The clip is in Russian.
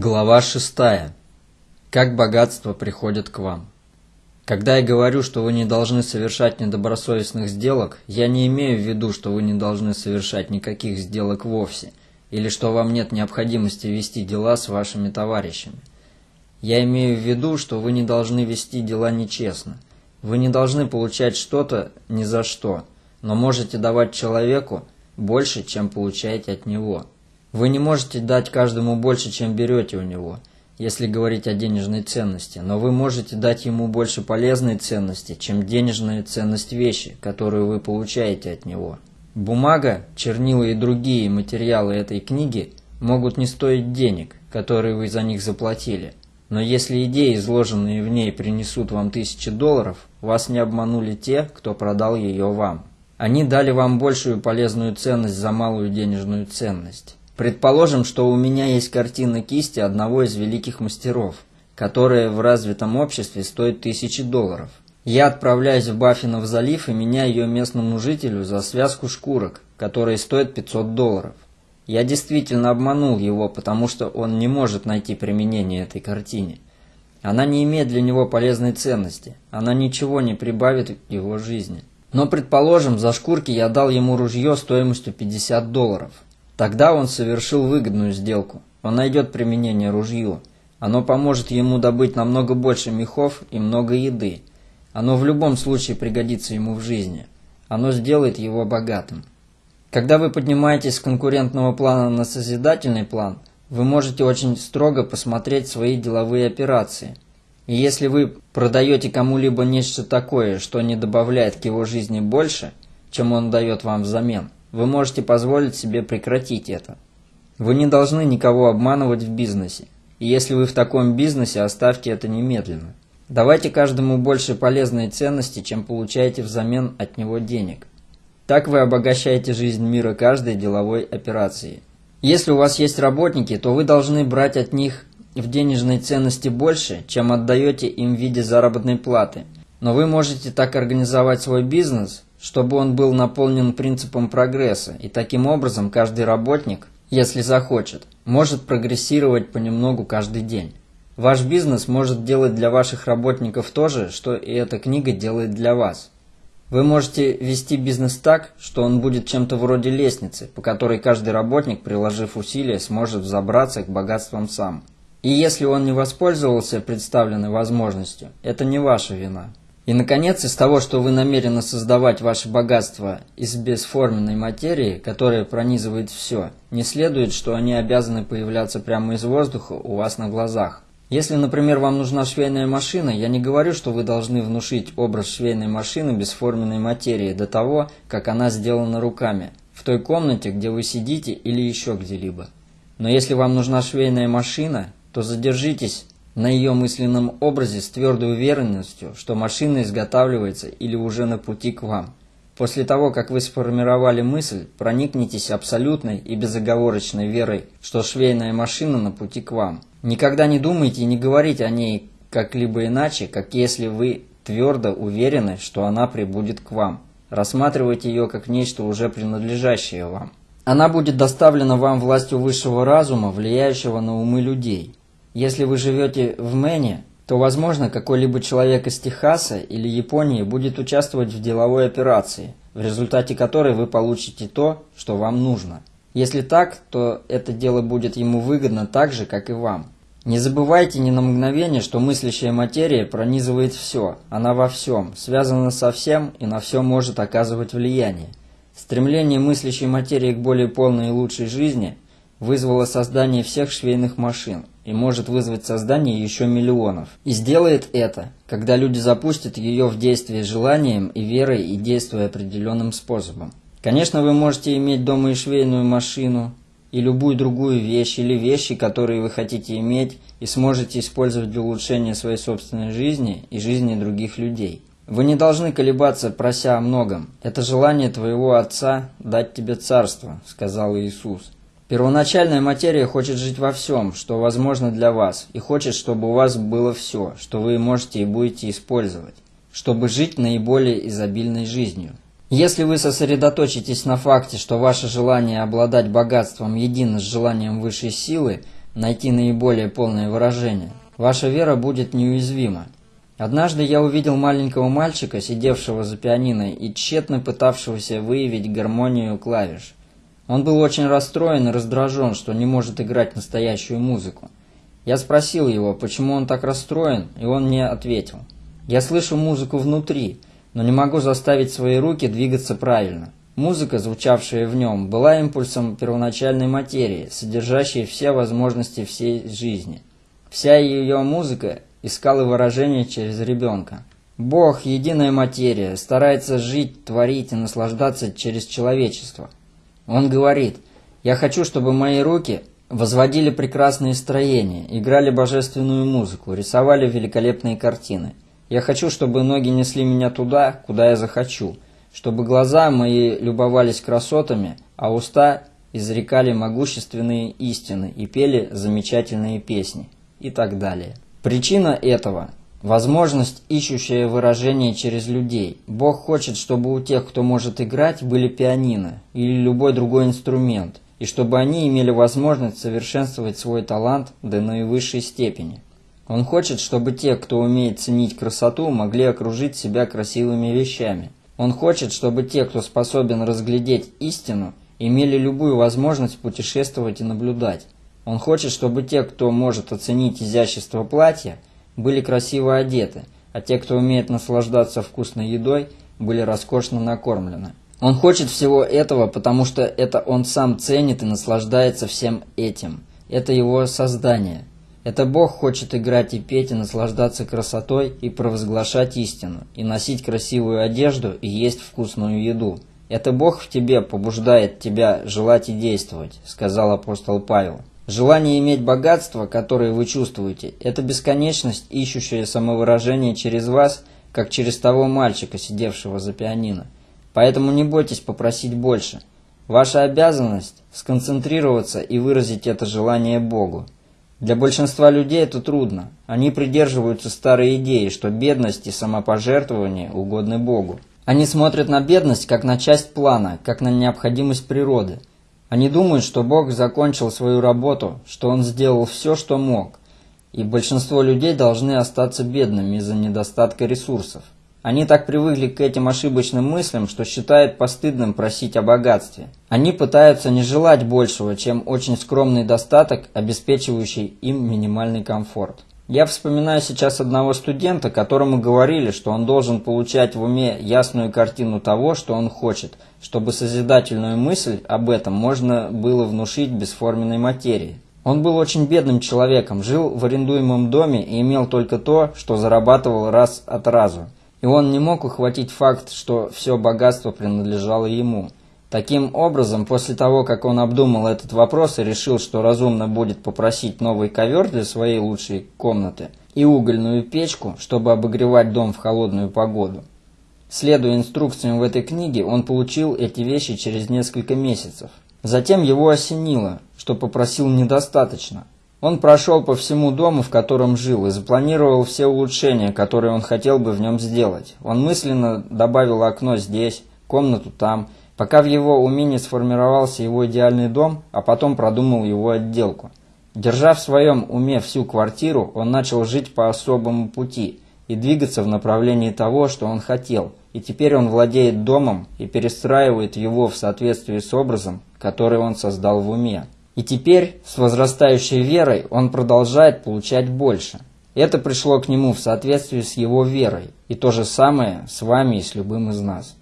Глава 6. Как богатство приходит к вам. Когда я говорю, что вы не должны совершать недобросовестных сделок, я не имею в виду, что вы не должны совершать никаких сделок вовсе, или что вам нет необходимости вести дела с вашими товарищами. Я имею в виду, что вы не должны вести дела нечестно. Вы не должны получать что-то ни за что, но можете давать человеку больше, чем получаете от него. Вы не можете дать каждому больше, чем берете у него, если говорить о денежной ценности, но вы можете дать ему больше полезной ценности, чем денежная ценность вещи, которую вы получаете от него. Бумага, чернила и другие материалы этой книги могут не стоить денег, которые вы за них заплатили. Но если идеи, изложенные в ней, принесут вам тысячи долларов, вас не обманули те, кто продал ее вам. Они дали вам большую полезную ценность за малую денежную ценность. Предположим, что у меня есть картина кисти одного из великих мастеров, которая в развитом обществе стоит тысячи долларов. Я отправляюсь в Баффинов залив и меняю ее местному жителю за связку шкурок, которые стоят 500 долларов. Я действительно обманул его, потому что он не может найти применение этой картине. Она не имеет для него полезной ценности, она ничего не прибавит в его жизни. Но, предположим, за шкурки я дал ему ружье стоимостью 50 долларов – Тогда он совершил выгодную сделку. Он найдет применение ружью. Оно поможет ему добыть намного больше мехов и много еды. Оно в любом случае пригодится ему в жизни. Оно сделает его богатым. Когда вы поднимаетесь с конкурентного плана на созидательный план, вы можете очень строго посмотреть свои деловые операции. И если вы продаете кому-либо нечто такое, что не добавляет к его жизни больше, чем он дает вам взамен – вы можете позволить себе прекратить это. Вы не должны никого обманывать в бизнесе. И если вы в таком бизнесе, оставьте это немедленно. Давайте каждому больше полезной ценности, чем получаете взамен от него денег. Так вы обогащаете жизнь мира каждой деловой операции. Если у вас есть работники, то вы должны брать от них в денежной ценности больше, чем отдаете им в виде заработной платы. Но вы можете так организовать свой бизнес, чтобы он был наполнен принципом прогресса, и таким образом каждый работник, если захочет, может прогрессировать понемногу каждый день. Ваш бизнес может делать для ваших работников то же, что и эта книга делает для вас. Вы можете вести бизнес так, что он будет чем-то вроде лестницы, по которой каждый работник, приложив усилия, сможет взобраться к богатствам сам. И если он не воспользовался представленной возможностью, это не ваша вина. И, наконец, из того, что вы намерены создавать ваше богатство из бесформенной материи, которая пронизывает все, не следует, что они обязаны появляться прямо из воздуха у вас на глазах. Если, например, вам нужна швейная машина, я не говорю, что вы должны внушить образ швейной машины бесформенной материи до того, как она сделана руками, в той комнате, где вы сидите или еще где-либо. Но если вам нужна швейная машина, то задержитесь на ее мысленном образе с твердой уверенностью, что машина изготавливается или уже на пути к вам. После того, как вы сформировали мысль, проникнитесь абсолютной и безоговорочной верой, что швейная машина на пути к вам. Никогда не думайте и не говорите о ней как-либо иначе, как если вы твердо уверены, что она прибудет к вам. Рассматривайте ее как нечто уже принадлежащее вам. Она будет доставлена вам властью высшего разума, влияющего на умы людей. Если вы живете в Мэне, то, возможно, какой-либо человек из Техаса или Японии будет участвовать в деловой операции, в результате которой вы получите то, что вам нужно. Если так, то это дело будет ему выгодно так же, как и вам. Не забывайте ни на мгновение, что мыслящая материя пронизывает все, она во всем, связана со всем и на все может оказывать влияние. Стремление мыслящей материи к более полной и лучшей жизни вызвало создание всех швейных машин и может вызвать создание еще миллионов. И сделает это, когда люди запустят ее в действие желанием и верой и действуя определенным способом. Конечно, вы можете иметь дома и швейную машину, и любую другую вещь, или вещи, которые вы хотите иметь, и сможете использовать для улучшения своей собственной жизни и жизни других людей. Вы не должны колебаться, прося о многом. Это желание твоего Отца дать тебе царство, сказал Иисус. Первоначальная материя хочет жить во всем, что возможно для вас, и хочет, чтобы у вас было все, что вы можете и будете использовать, чтобы жить наиболее изобильной жизнью. Если вы сосредоточитесь на факте, что ваше желание обладать богатством едино с желанием высшей силы, найти наиболее полное выражение, ваша вера будет неуязвима. Однажды я увидел маленького мальчика, сидевшего за пианино и тщетно пытавшегося выявить гармонию клавиш. Он был очень расстроен и раздражен, что не может играть настоящую музыку. Я спросил его, почему он так расстроен, и он мне ответил. «Я слышу музыку внутри, но не могу заставить свои руки двигаться правильно. Музыка, звучавшая в нем, была импульсом первоначальной материи, содержащей все возможности всей жизни. Вся ее музыка искала выражение через ребенка. Бог, единая материя, старается жить, творить и наслаждаться через человечество. Он говорит, «Я хочу, чтобы мои руки возводили прекрасные строения, играли божественную музыку, рисовали великолепные картины. Я хочу, чтобы ноги несли меня туда, куда я захочу, чтобы глаза мои любовались красотами, а уста изрекали могущественные истины и пели замечательные песни» и так далее. Причина этого – возможность, ищущая выражение через людей. Бог хочет, чтобы у тех, кто может играть, были пианино или любой другой инструмент, и чтобы они имели возможность совершенствовать свой талант до наивысшей степени. Он хочет, чтобы те, кто умеет ценить красоту, могли окружить себя красивыми вещами. Он хочет, чтобы те, кто способен разглядеть истину, имели любую возможность путешествовать и наблюдать. Он хочет, чтобы те, кто может оценить изящество платья, были красиво одеты, а те, кто умеет наслаждаться вкусной едой, были роскошно накормлены. Он хочет всего этого, потому что это он сам ценит и наслаждается всем этим. Это его создание. Это Бог хочет играть и петь, и наслаждаться красотой, и провозглашать истину, и носить красивую одежду, и есть вкусную еду. Это Бог в тебе побуждает тебя желать и действовать, сказал апостол Павел. Желание иметь богатство, которое вы чувствуете, это бесконечность, ищущая самовыражение через вас, как через того мальчика, сидевшего за пианино. Поэтому не бойтесь попросить больше. Ваша обязанность – сконцентрироваться и выразить это желание Богу. Для большинства людей это трудно. Они придерживаются старой идеи, что бедность и самопожертвование угодны Богу. Они смотрят на бедность как на часть плана, как на необходимость природы – они думают, что Бог закончил свою работу, что Он сделал все, что мог, и большинство людей должны остаться бедными из-за недостатка ресурсов. Они так привыкли к этим ошибочным мыслям, что считают постыдным просить о богатстве. Они пытаются не желать большего, чем очень скромный достаток, обеспечивающий им минимальный комфорт. Я вспоминаю сейчас одного студента, которому говорили, что он должен получать в уме ясную картину того, что он хочет, чтобы созидательную мысль об этом можно было внушить бесформенной материи. Он был очень бедным человеком, жил в арендуемом доме и имел только то, что зарабатывал раз от разу. И он не мог ухватить факт, что все богатство принадлежало ему. Таким образом, после того, как он обдумал этот вопрос и решил, что разумно будет попросить новый ковер для своей лучшей комнаты и угольную печку, чтобы обогревать дом в холодную погоду. Следуя инструкциям в этой книге, он получил эти вещи через несколько месяцев. Затем его осенило, что попросил недостаточно. Он прошел по всему дому, в котором жил, и запланировал все улучшения, которые он хотел бы в нем сделать. Он мысленно добавил окно здесь, комнату там, пока в его уме не сформировался его идеальный дом, а потом продумал его отделку. Держа в своем уме всю квартиру, он начал жить по особому пути и двигаться в направлении того, что он хотел, и теперь он владеет домом и перестраивает его в соответствии с образом, который он создал в уме. И теперь, с возрастающей верой, он продолжает получать больше. Это пришло к нему в соответствии с его верой, и то же самое с вами и с любым из нас.